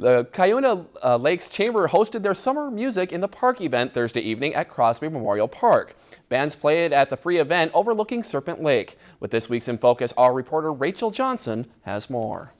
The Cuyuna uh, Lakes Chamber hosted their Summer Music in the Park event Thursday evening at Crosby Memorial Park. Bands played at the free event overlooking Serpent Lake. With this week's In Focus, our reporter Rachel Johnson has more.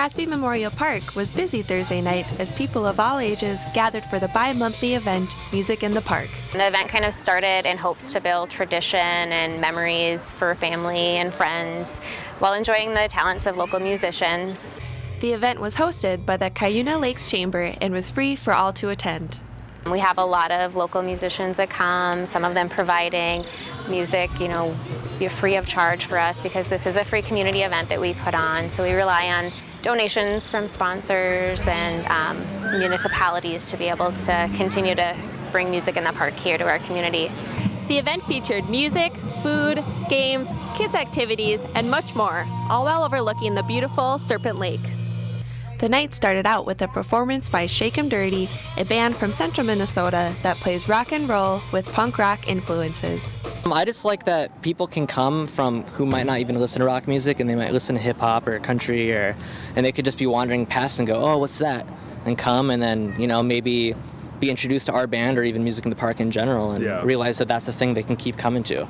Crosby Memorial Park was busy Thursday night as people of all ages gathered for the bi-monthly event Music in the Park. The event kind of started in hopes to build tradition and memories for family and friends while enjoying the talents of local musicians. The event was hosted by the Cuyuna Lakes Chamber and was free for all to attend. We have a lot of local musicians that come, some of them providing music, you know, free of charge for us because this is a free community event that we put on. So we rely on donations from sponsors and um, municipalities to be able to continue to bring music in the park here to our community. The event featured music, food, games, kids activities, and much more, all while overlooking the beautiful Serpent Lake. The night started out with a performance by Shake 'em Dirty, a band from central Minnesota that plays rock and roll with punk rock influences. Um, I just like that people can come from who might not even listen to rock music and they might listen to hip hop or country or and they could just be wandering past and go, "Oh, what's that?" and come and then, you know, maybe be introduced to our band or even music in the park in general and yeah. realize that that's a thing they can keep coming to.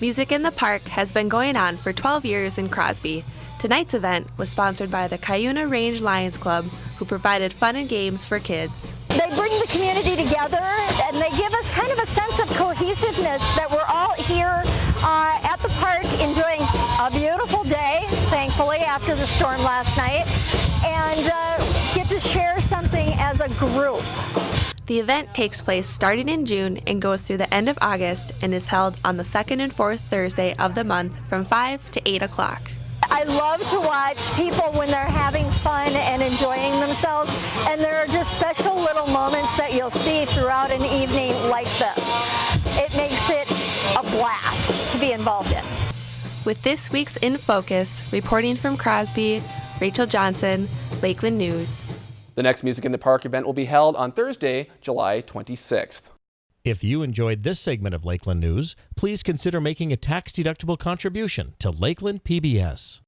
Music in the Park has been going on for 12 years in Crosby Tonight's event was sponsored by the Cuyuna Range Lions Club, who provided fun and games for kids. They bring the community together and they give us kind of a sense of cohesiveness that we're all here uh, at the park enjoying a beautiful day, thankfully, after the storm last night, and uh, get to share something as a group. The event takes place starting in June and goes through the end of August and is held on the second and fourth Thursday of the month from 5 to 8 o'clock. I love to watch people when they're having fun and enjoying themselves, and there are just special little moments that you'll see throughout an evening like this. It makes it a blast to be involved in. With this week's In Focus, reporting from Crosby, Rachel Johnson, Lakeland News. The next Music in the Park event will be held on Thursday, July 26th. If you enjoyed this segment of Lakeland News, please consider making a tax-deductible contribution to Lakeland PBS.